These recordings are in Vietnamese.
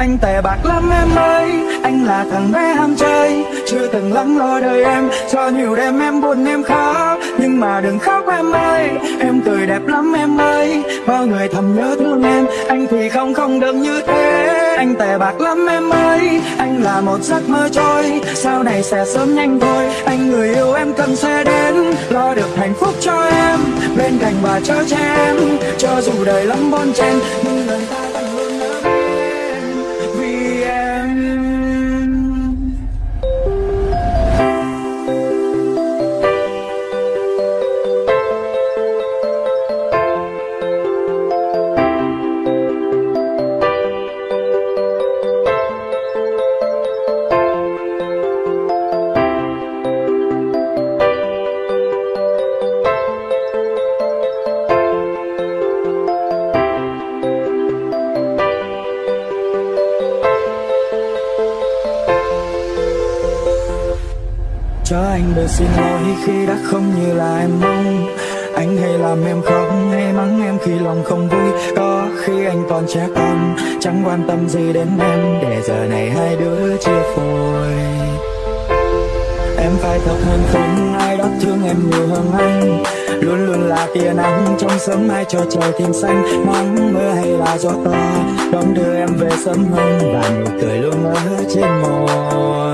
Anh tệ bạc lắm em ơi, Anh là thằng bé ham chơi. Chưa từng lắng lo đời em, Cho nhiều đêm em buồn em khóc. Nhưng mà đừng khóc em ơi, Em cười đẹp lắm em ơi. Bao người thầm nhớ thương em, Anh thì không không được như thế. Anh tệ bạc lắm em ơi, Anh là một giấc mơ trôi. Sau này sẽ sớm nhanh thôi, Anh người yêu em cần sẽ đến. Lo được hạnh phúc cho em, Bên cạnh và cho che em. Cho dù đời lắm bon chen, Nhưng lời ta Cho anh được xin lỗi khi đã không như là em mong. Anh hay làm em khóc hay mắng em khi lòng không vui. Có khi anh còn trẻ con, Chẳng quan tâm gì đến em. Để giờ này hai đứa chia phôi. Em phải thật hơn không, ai đó thương em nhiều hơn anh. Luôn luôn là tia nắng trong sớm mai cho trời thêm xanh. Nắng mưa hay là gió to Đón đưa em về sớm hơn. Và nụ cười luôn ở trên môi.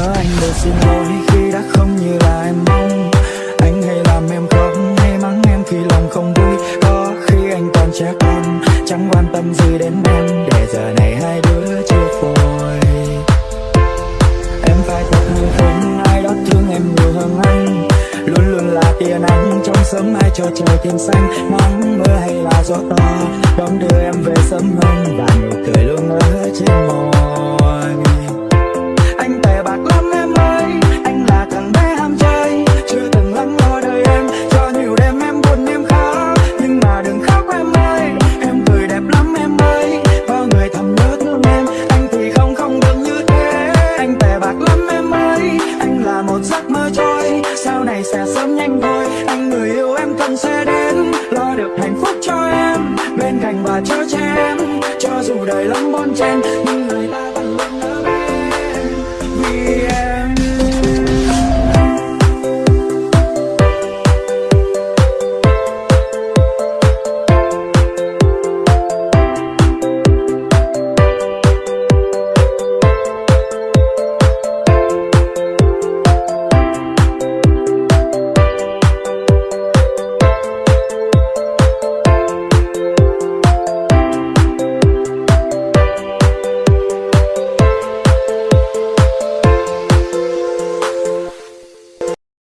Cho anh được xin lỗi khi đã không như là em mong. Anh hay làm em khóc hay mắng em khi lòng không vui. Có khi anh còn trẻ con, chẳng quan tâm gì đến em. Để giờ này hai đứa chưa phôi. Em phải thật hơn ai đó thương em nhiều hơn anh. Luôn luôn là tia nắng trong sớm mai cho trời thêm xanh. Nắng mưa hay là gió to, đón đưa em về sớm hơn. Và nụ cười luôn ở trên môi. Bên cạnh và chở che em Cho dù đời lắm bon chen, Nhưng người ta